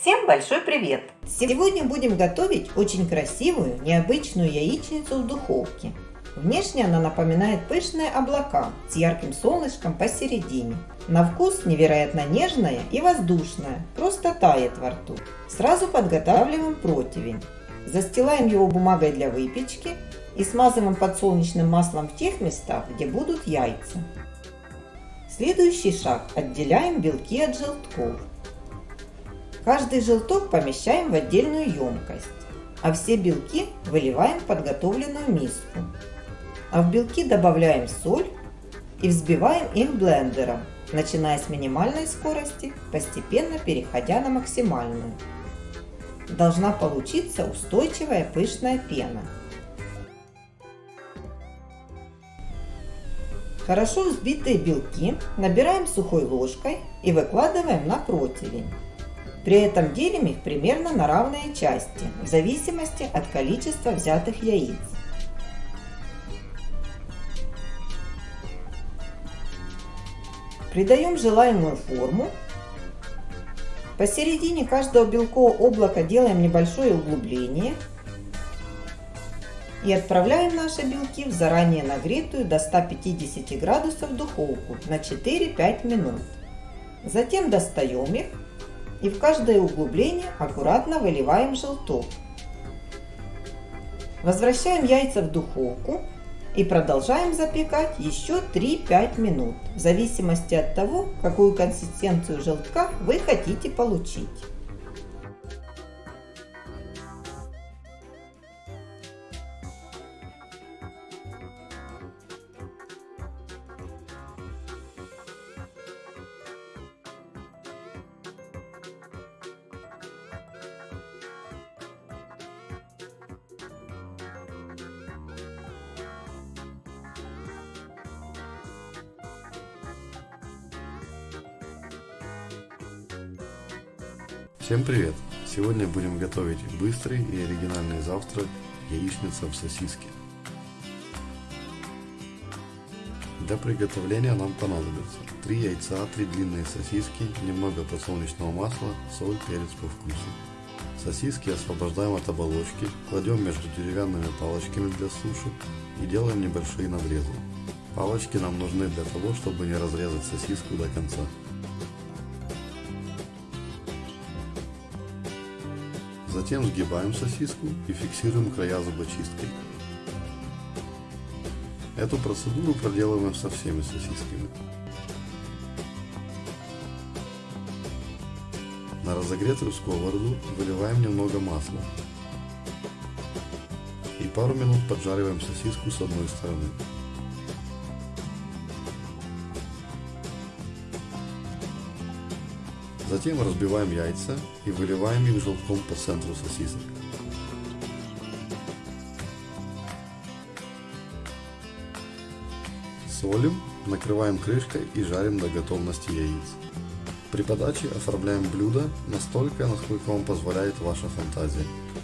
Всем большой привет! Сегодня будем готовить очень красивую, необычную яичницу в духовке. Внешне она напоминает пышные облака с ярким солнышком посередине. На вкус невероятно нежная и воздушная, просто тает во рту. Сразу подготавливаем противень. Застилаем его бумагой для выпечки и смазываем подсолнечным маслом в тех местах, где будут яйца. Следующий шаг. Отделяем белки от желтков. Каждый желток помещаем в отдельную емкость, а все белки выливаем в подготовленную миску. А в белки добавляем соль и взбиваем их блендером, начиная с минимальной скорости, постепенно переходя на максимальную. Должна получиться устойчивая пышная пена. Хорошо взбитые белки набираем сухой ложкой и выкладываем на противень. При этом делим их примерно на равные части, в зависимости от количества взятых яиц. Придаем желаемую форму. Посередине каждого белкового облака делаем небольшое углубление. И отправляем наши белки в заранее нагретую до 150 градусов духовку на 4-5 минут. Затем достаем их и в каждое углубление аккуратно выливаем желток. Возвращаем яйца в духовку и продолжаем запекать еще 3-5 минут, в зависимости от того, какую консистенцию желтка вы хотите получить. Всем привет! Сегодня будем готовить быстрый и оригинальный завтрак яичница в сосиске. Для приготовления нам понадобится 3 яйца, 3 длинные сосиски, немного подсолнечного масла, соль, перец по вкусу. Сосиски освобождаем от оболочки, кладем между деревянными палочками для суши и делаем небольшие надрезы. Палочки нам нужны для того, чтобы не разрезать сосиску до конца. Затем сгибаем сосиску и фиксируем края зубочисткой. Эту процедуру проделываем со всеми сосисками. На разогретую сковороду выливаем немного масла и пару минут поджариваем сосиску с одной стороны. Затем разбиваем яйца и выливаем их желтком по центру сосисок. Солим, накрываем крышкой и жарим до готовности яиц. При подаче оформляем блюдо настолько, насколько вам позволяет ваша фантазия.